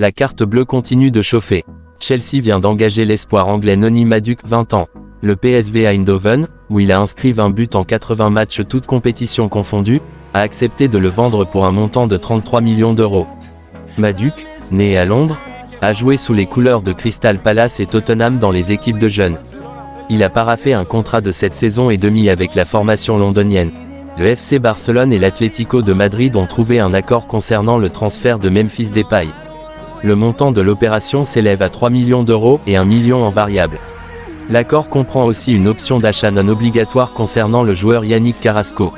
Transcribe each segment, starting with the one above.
La carte bleue continue de chauffer. Chelsea vient d'engager l'espoir anglais Noni Maduc 20 ans. Le PSV Eindhoven, où il a inscrit 20 buts en 80 matchs toutes compétitions confondues, a accepté de le vendre pour un montant de 33 millions d'euros. Maduc, né à Londres, a joué sous les couleurs de Crystal Palace et Tottenham dans les équipes de jeunes. Il a paraffé un contrat de cette saison et demi avec la formation londonienne. Le FC Barcelone et l'Atlético de Madrid ont trouvé un accord concernant le transfert de Memphis Depay. Le montant de l'opération s'élève à 3 millions d'euros et 1 million en variable. L'accord comprend aussi une option d'achat non obligatoire concernant le joueur Yannick Carrasco.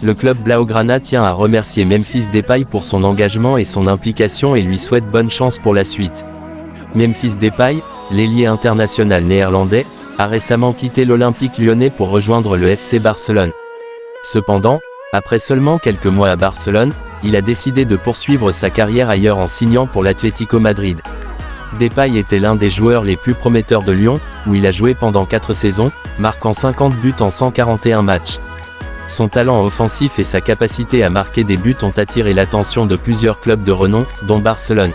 Le club Blaugrana tient à remercier Memphis Depay pour son engagement et son implication et lui souhaite bonne chance pour la suite. Memphis Depay, l'ailier international néerlandais, a récemment quitté l'Olympique lyonnais pour rejoindre le FC Barcelone. Cependant, après seulement quelques mois à Barcelone, il a décidé de poursuivre sa carrière ailleurs en signant pour l'Atlético Madrid. Depay était l'un des joueurs les plus prometteurs de Lyon, où il a joué pendant 4 saisons, marquant 50 buts en 141 matchs. Son talent offensif et sa capacité à marquer des buts ont attiré l'attention de plusieurs clubs de renom, dont Barcelone.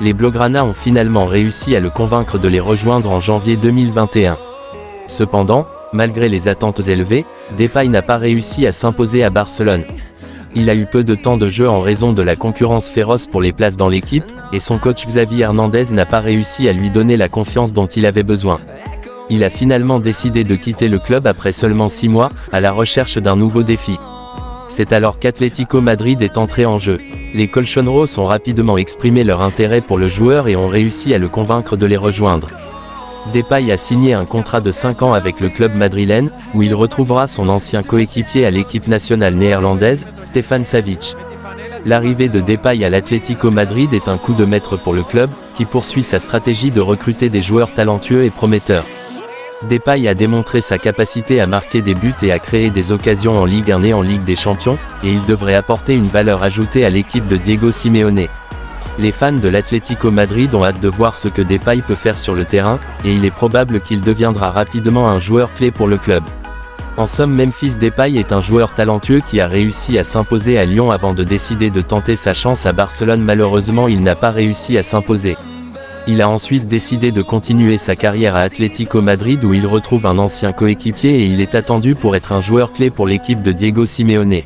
Les Blaugrana ont finalement réussi à le convaincre de les rejoindre en janvier 2021. Cependant, malgré les attentes élevées, Depay n'a pas réussi à s'imposer à Barcelone. Il a eu peu de temps de jeu en raison de la concurrence féroce pour les places dans l'équipe, et son coach Xavier Hernandez n'a pas réussi à lui donner la confiance dont il avait besoin. Il a finalement décidé de quitter le club après seulement 6 mois, à la recherche d'un nouveau défi. C'est alors qu'Atlético Madrid est entré en jeu. Les Colchonros ont rapidement exprimé leur intérêt pour le joueur et ont réussi à le convaincre de les rejoindre. Depay a signé un contrat de 5 ans avec le club madrilène, où il retrouvera son ancien coéquipier à l'équipe nationale néerlandaise, Stefan Savic. L'arrivée de Depay à l'Atlético Madrid est un coup de maître pour le club, qui poursuit sa stratégie de recruter des joueurs talentueux et prometteurs. Depay a démontré sa capacité à marquer des buts et à créer des occasions en Ligue 1 et en Ligue des Champions, et il devrait apporter une valeur ajoutée à l'équipe de Diego Simeone. Les fans de l'Atlético Madrid ont hâte de voir ce que Depay peut faire sur le terrain, et il est probable qu'il deviendra rapidement un joueur clé pour le club. En somme Memphis Depay est un joueur talentueux qui a réussi à s'imposer à Lyon avant de décider de tenter sa chance à Barcelone malheureusement il n'a pas réussi à s'imposer. Il a ensuite décidé de continuer sa carrière à Atlético Madrid où il retrouve un ancien coéquipier et il est attendu pour être un joueur clé pour l'équipe de Diego Simeone.